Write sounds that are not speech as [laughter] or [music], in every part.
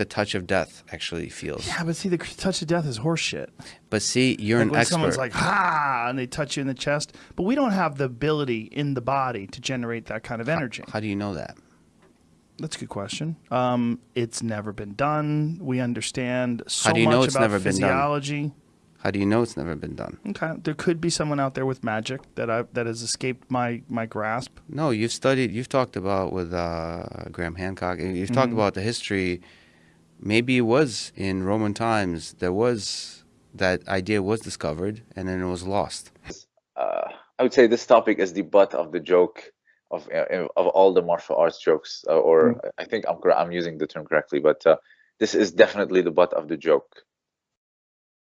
the touch of death actually feels. Yeah, but see, the touch of death is horseshit. But see, you're Like an when expert. someone's like, ha, and they touch you in the chest. But we don't have the ability in the body to generate that kind of energy. How do you know that? That's a good question. Um, it's never been done. We understand so do you much know it's about never been done? physiology. How do you know it's never been done? Okay, there could be someone out there with magic that I that has escaped my my grasp. No, you've studied, you've talked about with uh, Graham Hancock, and you've talked Mhm. about the history. Maybe it was in Roman times, there was that idea was discovered and then it was lost. uh, I would say this topic is the butt of the joke of uh, of all the martial arts jokes, uh, or I think I'm I'm using the term correctly, but uh, this is definitely the butt of the joke.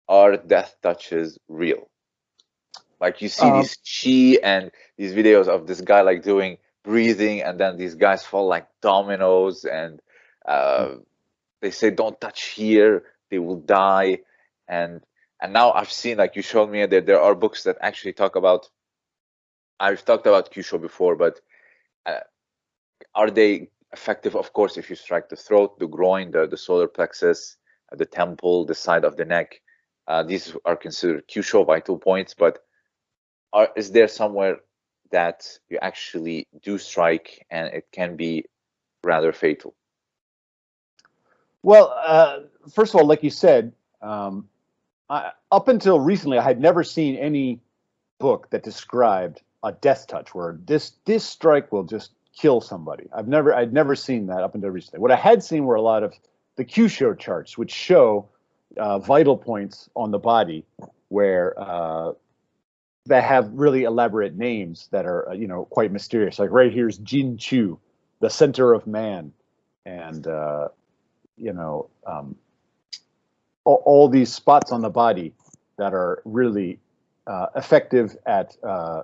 Are death touches real? Like you see Um, these chi and these videos of this guy like doing breathing, and then these guys fall like dominoes, and uh, they say don't touch here, they will die, and and now I've seen like you showed me that there are books that actually talk about. I've talked about Kyusho before, but uh, are they effective? Of course, if you strike the throat, the groin, the, the solar plexus, uh, the temple, the side of the neck, uh, these are considered Kyusho vital points. But are, is there somewhere that you actually do strike and it can be rather fatal? Well, uh, first of all, like you said, um, I, up until recently, I had never seen any book that described a death touch where this this strike will just kill somebody. I've never I'd never seen that up until recently. What I had seen were a lot of the Kyusho charts, which show uh, vital points on the body where uh, that have really elaborate names that are uh, you know quite mysterious. Like right here's Jin Chu, the center of man, and uh, you know um, all, all these spots on the body that are really uh, effective at uh,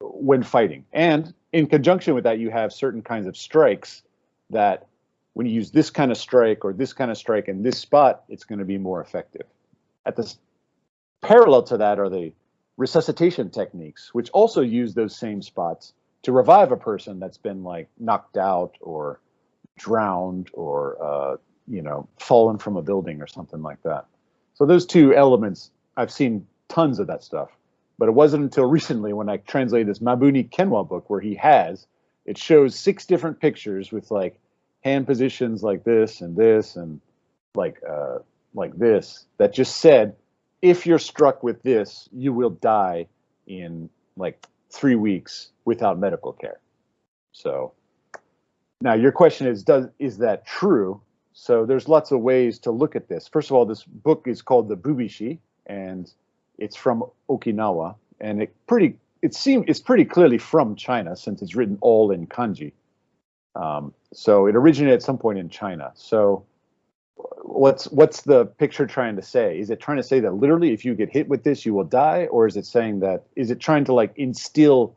when fighting. And in conjunction with that, you have certain kinds of strikes that when you use this kind of strike or this kind of strike in this spot, it's going to be more effective. At the parallel to that are the resuscitation techniques, which also use those same spots to revive a person that's been like knocked out or drowned or uh, you know fallen from a building or something like that. So those two elements, I've seen tons of that stuff, but it wasn't until recently when I translated this Mabuni Kenwa book where he has it shows six different pictures with like hand positions like this and this and like uh, like this that just said if you're struck with this, you will die in like three weeks without medical care. So now your question is, does is that true? So there's lots of ways to look at this. First of all, this book is called the Bubishi, and it's from Okinawa, and it pretty it seems it's pretty clearly from China since it's written all in kanji. Um, so it originated at some point in China. So what's what's the picture trying to say? Is it trying to say that literally if you get hit with this you will die, or is it saying that is it trying to like instill?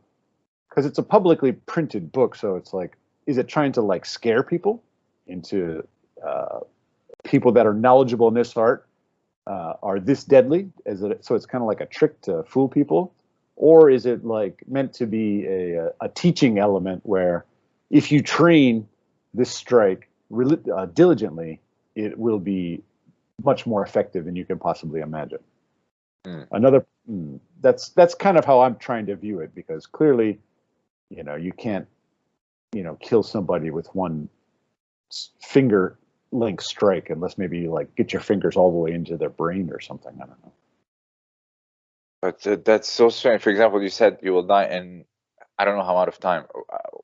Because it's a publicly printed book, so it's like, is it trying to like scare people into uh, people that are knowledgeable in this art uh, are this deadly? Is it so? It's kind of like a trick to fool people, or is it like meant to be a, a teaching element where if you train this strike uh, diligently, it will be much more effective than you can possibly imagine. Mm. Another mm, that's that's kind of how I'm trying to view it because clearly, you know, you can't, you know, kill somebody with one finger link strike unless maybe you like get your fingers all the way into their brain or something. I don't know. But uh, that's so strange. For example, you said you will die in I don't know how out of time. Uh,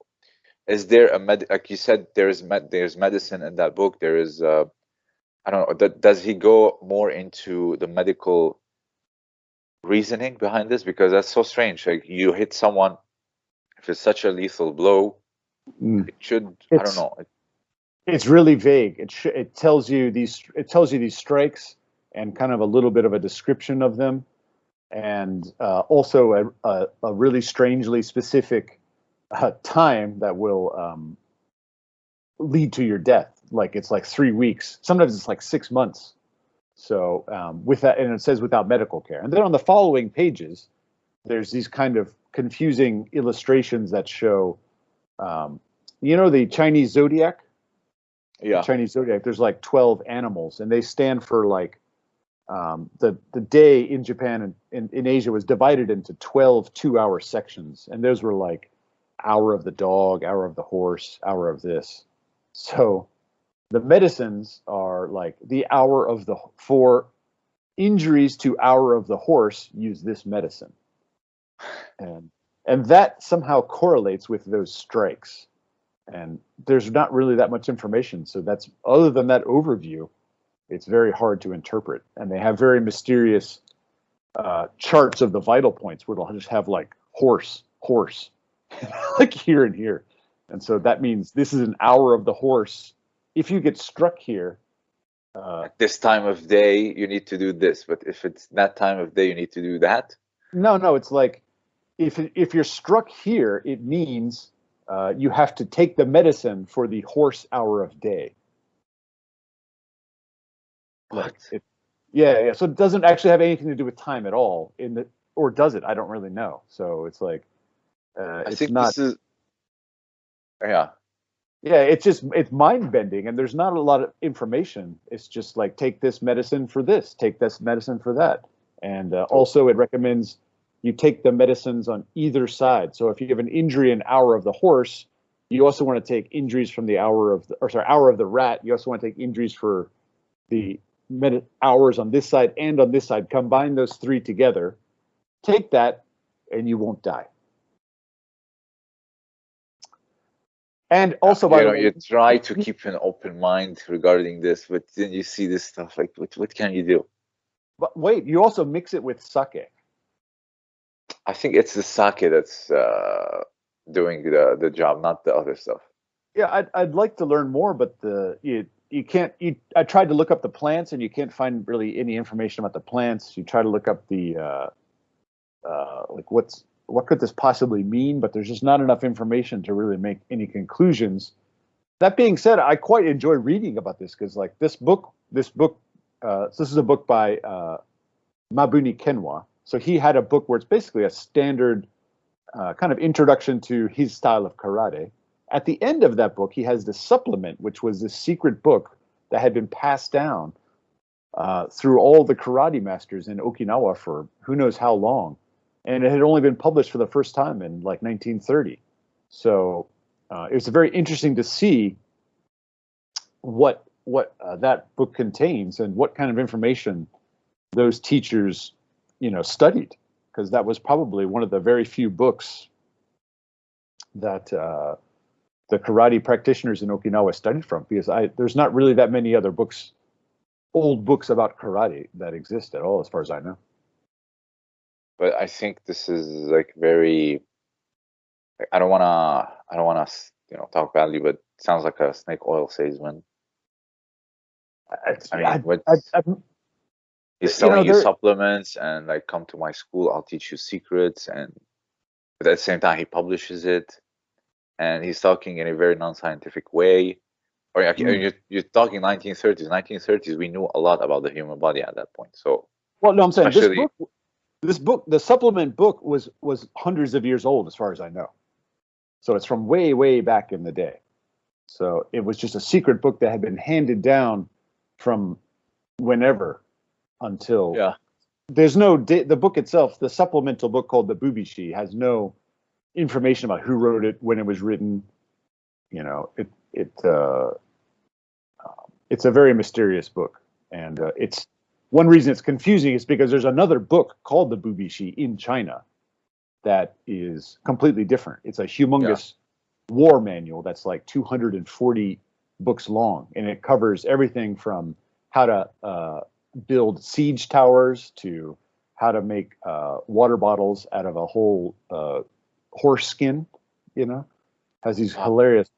Is there a med? Like you said, there is med. There's medicine in that book. There is. Uh, I don't know. Th- does he go more into the medical reasoning behind this? Because that's so strange. Like you hit someone, if it's such a lethal blow, Mm. it should. I don't know. It- It's really vague. It sh- it tells you these it tells you these strikes and kind of a little bit of a description of them, and uh, also a, a a really strangely specific uh, time that will um, lead to your death. Like it's like three weeks. Sometimes it's like six months. So um, with that, and it says without medical care. And then on the following pages, there's these kind of confusing illustrations that show, um, you know, the Chinese zodiac. Yeah. the Chinese zodiac, there's like 12 animals, and they stand for like um, the the day in Japan and in, in Asia was divided into 12 two hour sections, and those were like hour of the dog, hour of the horse, hour of this. So the medicines are like the hour of the for injuries to hour of the horse use this medicine, and and that somehow correlates with those strikes. And there's not really that much information. So that's other than that overview it's very hard to interpret. And they have very mysterious uh, charts of the vital points where they'll just have like horse horse [laughs] like here and here. And so that means this is an hour of the horse. If you get struck here uh, At this time of day, you need to do this, but if it's that time of day, you need to do that. no no it's like if if you're struck here it means uh, you have to take the medicine for the horse hour of day What? It, yeah, yeah. So it doesn't actually have anything to do with time at all. In the or does it? I don't really know. So it's like uh, I it's think not. this is. Yeah, yeah, it's just it's mind bending, and there's not a lot of information. It's just like take this medicine for this, take this medicine for that, and uh, also it recommends you take the medicines on either side. So if you have an injury in hour of the horse, you also want to take injuries from the hour of the or sorry hour of the rat. You also want to take injuries for the minute hours on this side and on this side. Combine those three together. Take that, and you won't die. And also, by you know, way, you try to keep an open mind regarding this, but then you see this stuff. Like, what? What can you do? but wait, you also mix it with sake. I think it's the sake that's uh, doing the the job, not the other stuff. Yeah, I'd, I'd like to learn more, but the you you can't. You, I tried to look up the plants, and you can't find really any information about the plants. You try to look up the uh, uh, like what's what could this possibly mean, but there's just not enough information to really make any conclusions. That being said, I quite enjoy reading about this because like this book, this book, uh, this is a book by uh, Mabuni Kenwa. So he had a book where it's basically a standard uh, kind of introduction to his style of karate at the end of that book, he has the supplement, which was this secret book that had been passed down uh, through all the karate masters in Okinawa for who knows how long, and it had only been published for the first time in like 1930. So uh, it was very interesting to see what what uh, that book contains and what kind of information those teachers, you know, studied, because that was probably one of the very few books that uh, the karate practitioners in Okinawa studied from because I there's not really that many other books, old books about karate that exist at all, as far as I know. But I think this is like very. I don't wanna. I don't wanna. You know, talk badly, but sounds like a snake oil salesman. I, I mean, I, what- I, He's you know, selling you, supplements and like come to my school, I'll teach you secrets and but at the same time he publishes it and he's talking in a very non-scientific way. Or Mm. you're, you're talking 1930s. 1930s, we knew a lot about the human body at that point. So well, no, I'm saying this book, this book, the supplement book was was hundreds of years old, as far as I know. So it's from way, way back in the day. So it was just a secret book that had been handed down from whenever until yeah, there's no the book itself the supplemental book called the bubishi has no information about who wrote it when it was written. You know it it uh, it's a very mysterious book. And uh, it's one reason it's confusing is because there's another book called the bubishi in china that is completely different. It's a humongous war manual that's like 240 books long and it covers everything from how to uh, build siege towers to how to make uh, water bottles out of a whole uh, horse skin. You know, has these hilarious